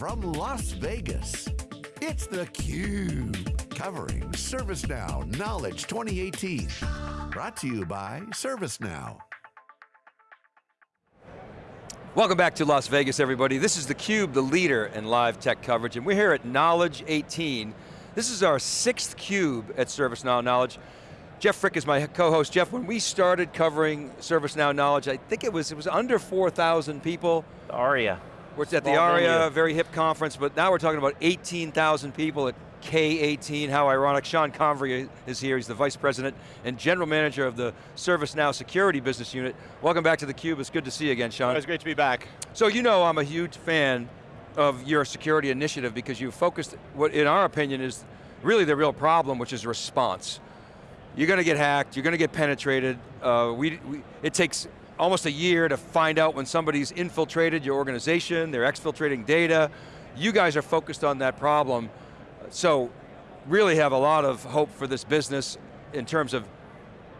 from Las Vegas, it's theCUBE, covering ServiceNow Knowledge 2018. Brought to you by ServiceNow. Welcome back to Las Vegas, everybody. This is theCUBE, the leader in live tech coverage, and we're here at Knowledge 18. This is our sixth CUBE at ServiceNow Knowledge. Jeff Frick is my co-host. Jeff, when we started covering ServiceNow Knowledge, I think it was it was under 4,000 people. ARIA. We're at the ARIA, very hip conference, but now we're talking about 18,000 people at K18, how ironic. Sean Convery is here, he's the Vice President and General Manager of the ServiceNow Security Business Unit. Welcome back to theCUBE, it's good to see you again, Sean. It's great to be back. So you know I'm a huge fan of your security initiative because you focused, what in our opinion is really the real problem, which is response you're going to get hacked, you're going to get penetrated. Uh, we, we, it takes almost a year to find out when somebody's infiltrated your organization, they're exfiltrating data. You guys are focused on that problem. So really have a lot of hope for this business in terms of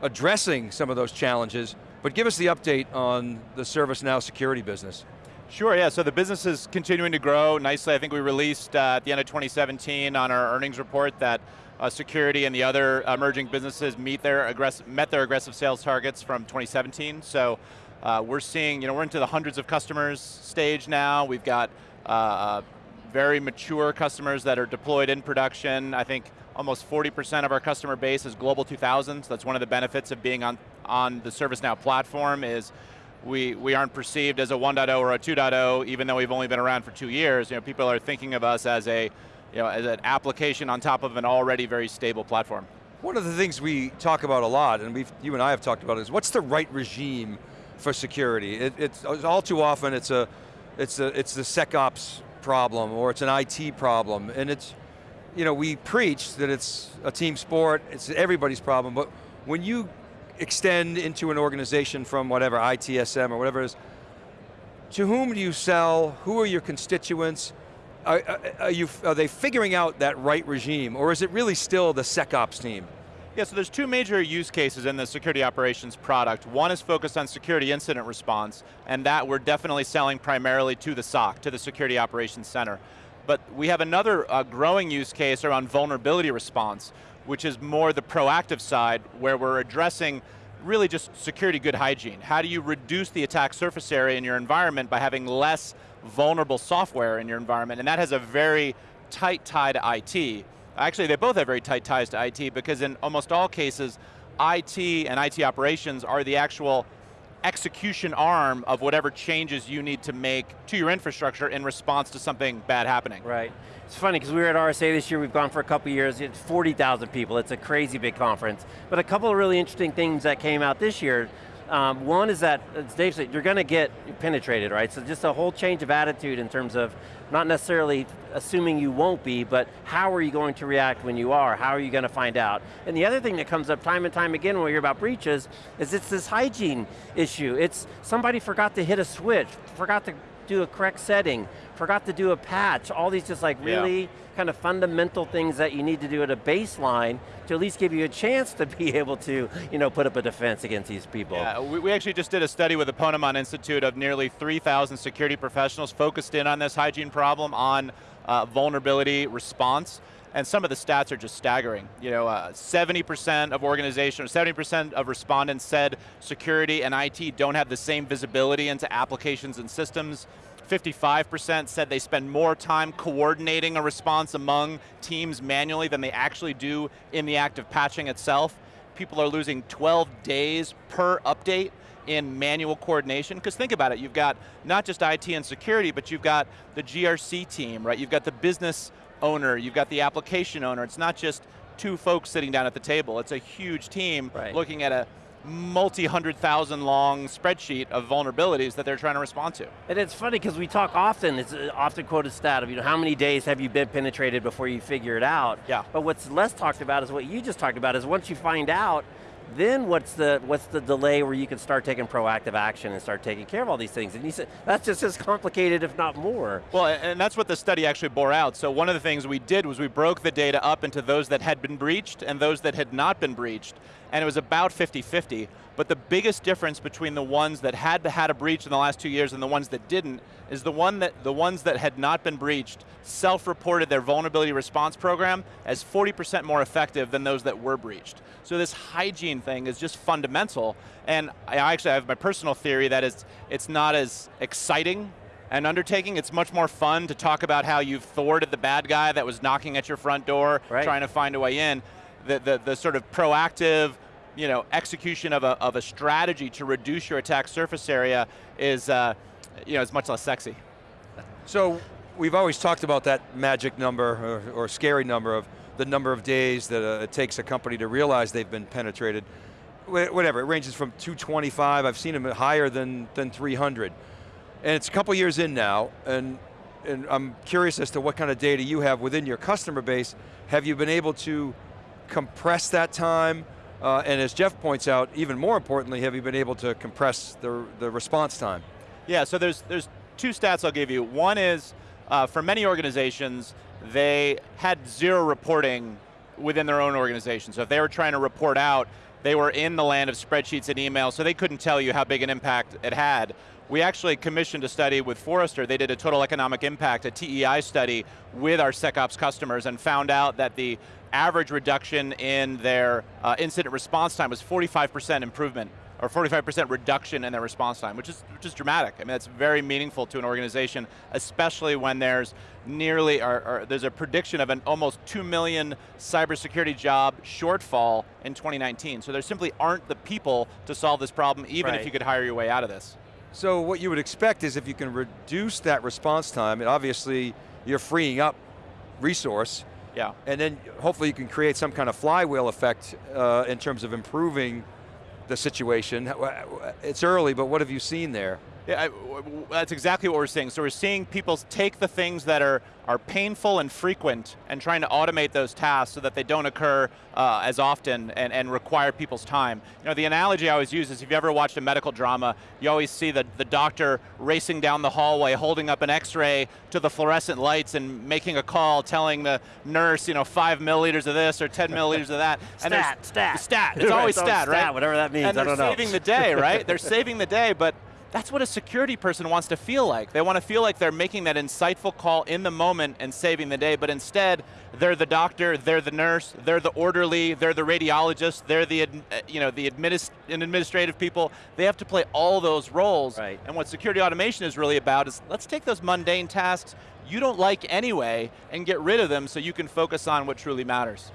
addressing some of those challenges, but give us the update on the ServiceNow security business. Sure, yeah, so the business is continuing to grow nicely. I think we released uh, at the end of 2017 on our earnings report that uh, security and the other emerging businesses meet their met their aggressive sales targets from 2017. So uh, we're seeing, you know, we're into the hundreds of customers stage now. We've got uh, uh very mature customers that are deployed in production. I think almost 40% of our customer base is Global 2000. So that's one of the benefits of being on, on the ServiceNow platform is we, we aren't perceived as a 1.0 or a 2.0, even though we've only been around for two years. You know, people are thinking of us as a you know, as an application on top of an already very stable platform. One of the things we talk about a lot, and we've, you and I have talked about is what's the right regime for security? It, it's all too often it's a, it's a, it's the SecOps problem or it's an IT problem, and it's, you know, we preach that it's a team sport, it's everybody's problem, but when you extend into an organization from whatever, ITSM or whatever it is, to whom do you sell, who are your constituents, are, are, you, are they figuring out that right regime, or is it really still the SecOps team? Yeah, so there's two major use cases in the security operations product. One is focused on security incident response, and that we're definitely selling primarily to the SOC, to the Security Operations Center. But we have another uh, growing use case around vulnerability response, which is more the proactive side, where we're addressing really just security good hygiene. How do you reduce the attack surface area in your environment by having less vulnerable software in your environment, and that has a very tight tie to IT. Actually, they both have very tight ties to IT because in almost all cases, IT and IT operations are the actual execution arm of whatever changes you need to make to your infrastructure in response to something bad happening. Right. It's funny because we were at RSA this year, we've gone for a couple years, it's 40,000 people, it's a crazy big conference. But a couple of really interesting things that came out this year, um, one is that, as Dave said, you're going to get penetrated, right? So just a whole change of attitude in terms of not necessarily assuming you won't be, but how are you going to react when you are? How are you going to find out? And the other thing that comes up time and time again when we hear about breaches is it's this hygiene issue. It's somebody forgot to hit a switch, forgot to do a correct setting, forgot to do a patch, all these just like really yeah. kind of fundamental things that you need to do at a baseline to at least give you a chance to be able to you know, put up a defense against these people. Yeah, we, we actually just did a study with the Ponemon Institute of nearly 3,000 security professionals focused in on this hygiene problem on uh, vulnerability response and some of the stats are just staggering. You know, 70% uh, of organizations, 70% of respondents said security and IT don't have the same visibility into applications and systems. 55% said they spend more time coordinating a response among teams manually than they actually do in the act of patching itself. People are losing 12 days per update in manual coordination, because think about it, you've got not just IT and security, but you've got the GRC team, right? You've got the business owner, you've got the application owner. It's not just two folks sitting down at the table. It's a huge team right. looking at a multi-hundred thousand long spreadsheet of vulnerabilities that they're trying to respond to. And it's funny because we talk often, it's an often quoted stat of you know, how many days have you been penetrated before you figure it out? Yeah. But what's less talked about is what you just talked about, is once you find out, then what's the, what's the delay where you can start taking proactive action and start taking care of all these things? And you said, that's just as complicated, if not more. Well, and that's what the study actually bore out. So one of the things we did was we broke the data up into those that had been breached and those that had not been breached. And it was about 50-50. But the biggest difference between the ones that had had a breach in the last two years and the ones that didn't is the one that the ones that had not been breached self-reported their vulnerability response program as 40% more effective than those that were breached. So this hygiene thing is just fundamental, and I actually have my personal theory that it's, it's not as exciting an undertaking. It's much more fun to talk about how you've thwarted the bad guy that was knocking at your front door, right. trying to find a way in. The, the, the sort of proactive, you know, execution of a, of a strategy to reduce your attack surface area is, uh, you know, is much less sexy. So we've always talked about that magic number or, or scary number of the number of days that uh, it takes a company to realize they've been penetrated. Whatever, it ranges from 225, I've seen them higher than, than 300. And it's a couple years in now, and, and I'm curious as to what kind of data you have within your customer base. Have you been able to compress that time? Uh, and as Jeff points out, even more importantly, have you been able to compress the, the response time? Yeah, so there's, there's two stats I'll give you. One is, uh, for many organizations, they had zero reporting within their own organization. So if they were trying to report out, they were in the land of spreadsheets and emails, so they couldn't tell you how big an impact it had. We actually commissioned a study with Forrester. They did a total economic impact, a TEI study with our SecOps customers and found out that the average reduction in their uh, incident response time was 45% improvement or 45% reduction in their response time, which is, which is dramatic. I mean, that's very meaningful to an organization, especially when there's nearly, or, or, there's a prediction of an almost 2 million cybersecurity job shortfall in 2019. So there simply aren't the people to solve this problem, even right. if you could hire your way out of this. So what you would expect is if you can reduce that response time, and obviously you're freeing up resource, yeah. and then hopefully you can create some kind of flywheel effect uh, in terms of improving the situation. It's early, but what have you seen there? Yeah, I, that's exactly what we're seeing. So we're seeing people take the things that are, are painful and frequent and trying to automate those tasks so that they don't occur uh, as often and, and require people's time. You know, the analogy I always use is if you ever watched a medical drama, you always see the, the doctor racing down the hallway, holding up an x-ray to the fluorescent lights and making a call, telling the nurse, you know, five milliliters of this or 10 milliliters of that. stat, and stat. Stat, Stat, it's always stat, right? Whatever that means, and I don't know. they're saving the day, right? they're saving the day, but that's what a security person wants to feel like. They want to feel like they're making that insightful call in the moment and saving the day, but instead, they're the doctor, they're the nurse, they're the orderly, they're the radiologist, they're the, uh, you know, the administ administrative people. They have to play all those roles. Right. And what security automation is really about is, let's take those mundane tasks you don't like anyway and get rid of them so you can focus on what truly matters.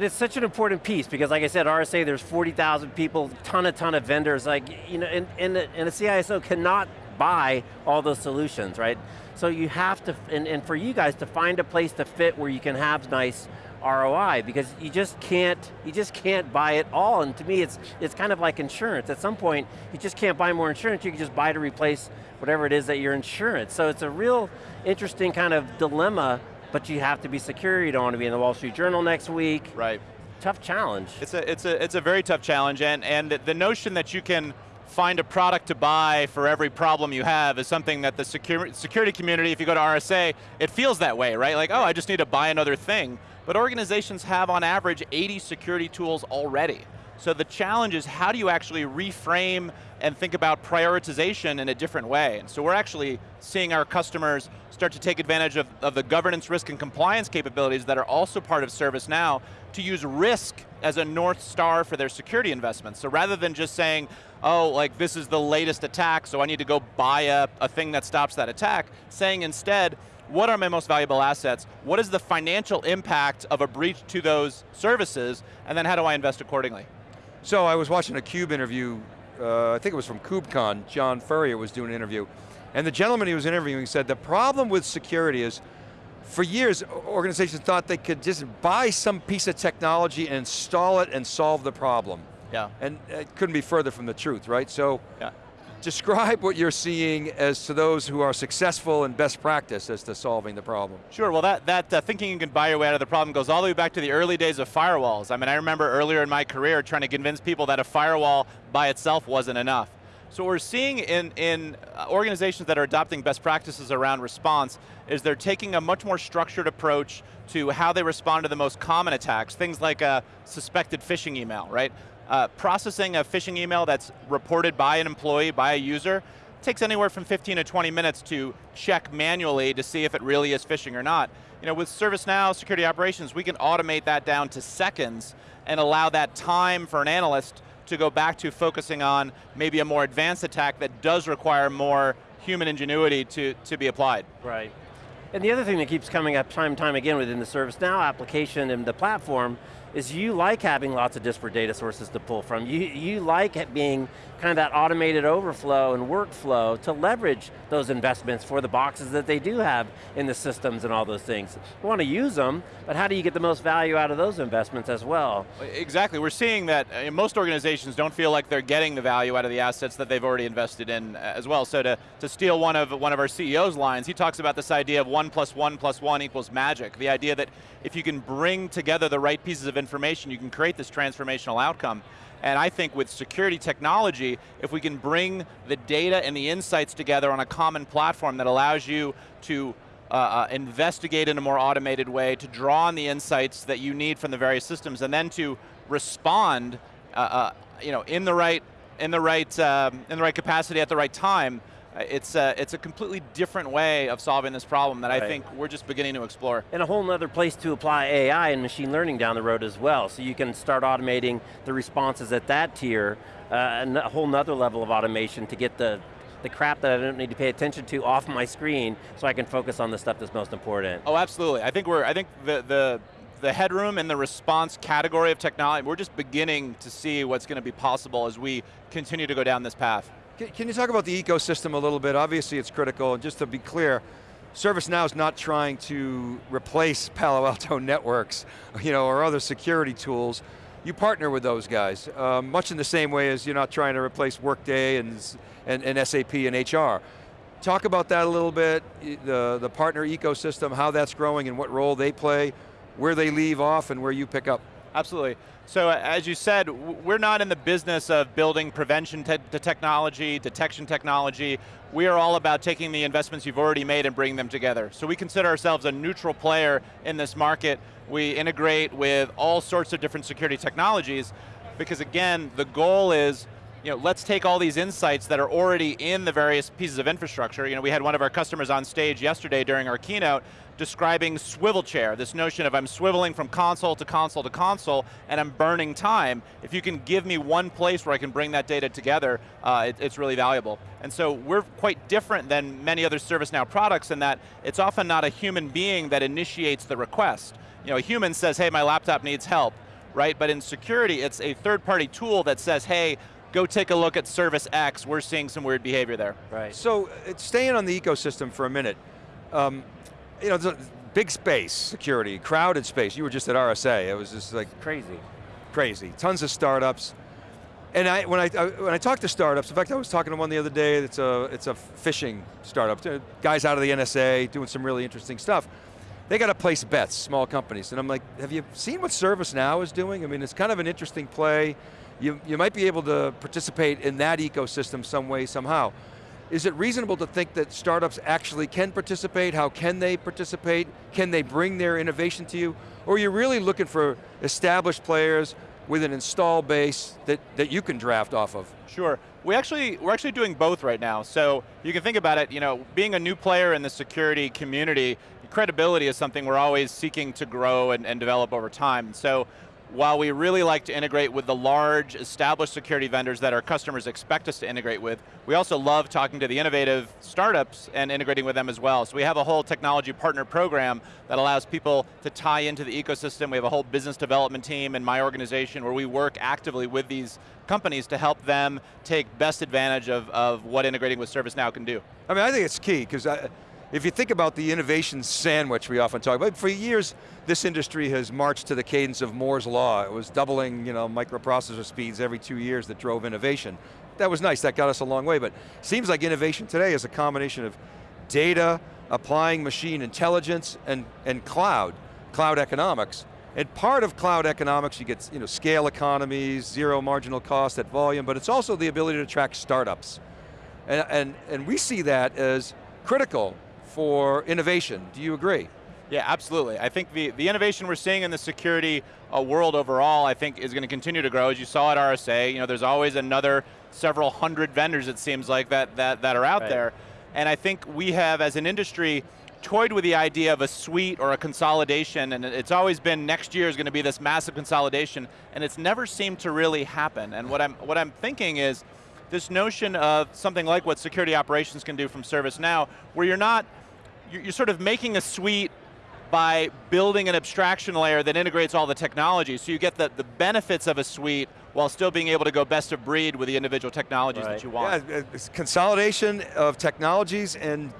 And it's such an important piece because like I said, RSA, there's 40,000 people, ton a ton of vendors, like, you know, and, and, the, and the CISO cannot buy all those solutions, right? So you have to, and, and for you guys to find a place to fit where you can have nice ROI because you just can't, you just can't buy it all. And to me, it's, it's kind of like insurance. At some point, you just can't buy more insurance, you can just buy to replace whatever it is that your insurance. So it's a real interesting kind of dilemma but you have to be secure, you don't want to be in the Wall Street Journal next week. Right. Tough challenge. It's a, it's a, it's a very tough challenge, and, and the notion that you can find a product to buy for every problem you have is something that the security, security community, if you go to RSA, it feels that way, right? Like, oh, I just need to buy another thing. But organizations have, on average, 80 security tools already. So the challenge is how do you actually reframe and think about prioritization in a different way. And so we're actually seeing our customers start to take advantage of, of the governance, risk, and compliance capabilities that are also part of ServiceNow to use risk as a North Star for their security investments. So rather than just saying, oh, like this is the latest attack, so I need to go buy a, a thing that stops that attack, saying instead, what are my most valuable assets? What is the financial impact of a breach to those services? And then how do I invest accordingly? So I was watching a CUBE interview, uh, I think it was from KubeCon, John Furrier was doing an interview, and the gentleman he was interviewing said the problem with security is, for years, organizations thought they could just buy some piece of technology and install it and solve the problem. Yeah. And it couldn't be further from the truth, right? So, yeah describe what you're seeing as to those who are successful in best practice as to solving the problem. Sure, well that, that uh, thinking you can buy your way out of the problem goes all the way back to the early days of firewalls. I mean, I remember earlier in my career trying to convince people that a firewall by itself wasn't enough. So what we're seeing in, in uh, organizations that are adopting best practices around response is they're taking a much more structured approach to how they respond to the most common attacks, things like a suspected phishing email, right? Uh, processing a phishing email that's reported by an employee, by a user, takes anywhere from 15 to 20 minutes to check manually to see if it really is phishing or not. You know, with ServiceNow Security Operations, we can automate that down to seconds and allow that time for an analyst to go back to focusing on maybe a more advanced attack that does require more human ingenuity to, to be applied. Right. And the other thing that keeps coming up time and time again within the ServiceNow application and the platform is you like having lots of disparate data sources to pull from. You, you like it being kind of that automated overflow and workflow to leverage those investments for the boxes that they do have in the systems and all those things. You want to use them, but how do you get the most value out of those investments as well? Exactly, we're seeing that uh, most organizations don't feel like they're getting the value out of the assets that they've already invested in uh, as well. So to, to steal one of, one of our CEO's lines, he talks about this idea of one plus one plus one equals magic. The idea that if you can bring together the right pieces of information, you can create this transformational outcome. And I think with security technology, if we can bring the data and the insights together on a common platform that allows you to uh, uh, investigate in a more automated way, to draw on the insights that you need from the various systems, and then to respond uh, uh you know, in the right, in the right, um, in the right capacity at the right time, it's a, it's a completely different way of solving this problem that right. I think we're just beginning to explore. And a whole other place to apply AI and machine learning down the road as well. So you can start automating the responses at that tier, uh, and a whole nother level of automation to get the the crap that I don't need to pay attention to off my screen so I can focus on the stuff that's most important. Oh, absolutely. I think we're, I think the, the, the headroom and the response category of technology, we're just beginning to see what's going to be possible as we continue to go down this path. Can you talk about the ecosystem a little bit? Obviously it's critical, and just to be clear, ServiceNow is not trying to replace Palo Alto networks you know, or other security tools. You partner with those guys, um, much in the same way as you're not trying to replace Workday and, and, and SAP and HR. Talk about that a little bit, the, the partner ecosystem, how that's growing and what role they play, where they leave off and where you pick up. Absolutely. So uh, as you said, we're not in the business of building prevention te technology, detection technology. We are all about taking the investments you've already made and bringing them together. So we consider ourselves a neutral player in this market. We integrate with all sorts of different security technologies because again, the goal is you know, let's take all these insights that are already in the various pieces of infrastructure. You know, we had one of our customers on stage yesterday during our keynote describing swivel chair, this notion of I'm swiveling from console to console to console and I'm burning time. If you can give me one place where I can bring that data together, uh, it, it's really valuable. And so we're quite different than many other ServiceNow products in that it's often not a human being that initiates the request. You know, a human says, hey, my laptop needs help, right? But in security, it's a third-party tool that says, hey, go take a look at service X, we're seeing some weird behavior there. Right. So, uh, staying on the ecosystem for a minute, um, you know, a big space, security, crowded space. You were just at RSA, it was just like- Crazy. Crazy, tons of startups. And I, when, I, I, when I talk to startups, in fact I was talking to one the other day, it's a, it's a phishing startup, uh, guys out of the NSA doing some really interesting stuff. They got to place bets, small companies, and I'm like, have you seen what ServiceNow is doing? I mean, it's kind of an interesting play you, you might be able to participate in that ecosystem some way, somehow. Is it reasonable to think that startups actually can participate? How can they participate? Can they bring their innovation to you? Or are you really looking for established players with an install base that, that you can draft off of? Sure. We actually, we're actually doing both right now. So you can think about it, you know, being a new player in the security community, credibility is something we're always seeking to grow and, and develop over time. So while we really like to integrate with the large established security vendors that our customers expect us to integrate with, we also love talking to the innovative startups and integrating with them as well. So we have a whole technology partner program that allows people to tie into the ecosystem. We have a whole business development team in my organization where we work actively with these companies to help them take best advantage of, of what integrating with ServiceNow can do. I mean, I think it's key, because if you think about the innovation sandwich we often talk about, for years, this industry has marched to the cadence of Moore's Law. It was doubling you know, microprocessor speeds every two years that drove innovation. That was nice, that got us a long way, but seems like innovation today is a combination of data, applying machine intelligence, and, and cloud, cloud economics. And part of cloud economics, you get you know, scale economies, zero marginal cost at volume, but it's also the ability to track startups. And, and, and we see that as critical for innovation. Do you agree? Yeah, absolutely. I think the, the innovation we're seeing in the security uh, world overall, I think is going to continue to grow. As you saw at RSA, you know, there's always another several hundred vendors, it seems like, that, that, that are out Right. there. And I think we have, as an industry, toyed with the idea of a suite or a consolidation, and it's always been next year is going to be this massive consolidation, and it's never seemed to really happen. And what I'm, what I'm thinking is, this notion of something like what security operations can do from ServiceNow, where you're not, you're you're sort of making a suite by building an abstraction layer that integrates all the technology, so you get the, the benefits of a suite while still being able to go best of breed with the individual technologies Right. that you want. Yeah, it's consolidation of technologies and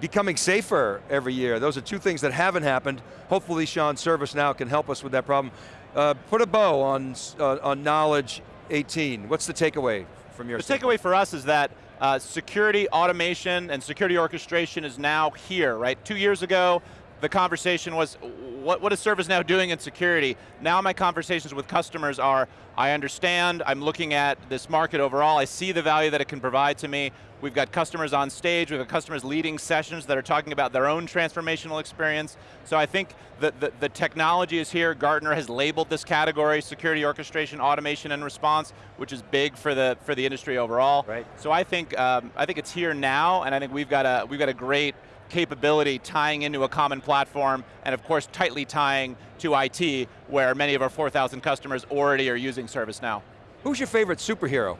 becoming safer every year. Those are two things that haven't happened. Hopefully Sean ServiceNow can help us with that problem. Uh, put a bow on, uh, on Knowledge 18. What's the takeaway from your The takeaway for us is that uh, security automation and security orchestration is now here, right? Two years ago, the conversation was, what, what is ServiceNow doing in security? Now my conversations with customers are, I understand, I'm looking at this market overall, I see the value that it can provide to me. We've got customers on stage, we've got customers leading sessions that are talking about their own transformational experience. So I think the, the, the technology is here. Gartner has labeled this category, security orchestration, automation, and response, which is big for the, for the industry overall. Right. So I think, um, I think it's here now, and I think we've got a, we've got a great capability tying into a common platform, and of course tightly tying to IT, where many of our 4,000 customers already are using ServiceNow. Who's your favorite superhero?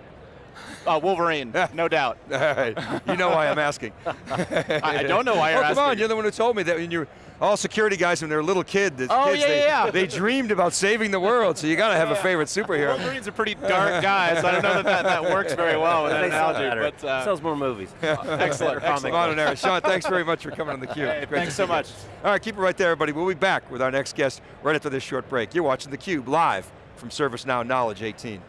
Uh, Wolverine, no doubt. All right, you know why I'm asking. I, I don't know why you're oh, come on, you're the one who told me that when you're all security guys when they're little kid, the Oh, kids, yeah, they, yeah, yeah. they dreamed about saving the world, so you got to have a favorite superhero. Wolverine's a pretty dark guy, so I don't know that that, that works very well with that They analogy. But, uh, Sells more movies. excellent, Better excellent. comic Come on in there. Sean, thanks very much for coming on theCUBE. Hey, It's great thanks so see you. much. All right, keep it right there, everybody. We'll be back with our next guest right after this short break. You're watching theCUBE live from ServiceNow Knowledge 18.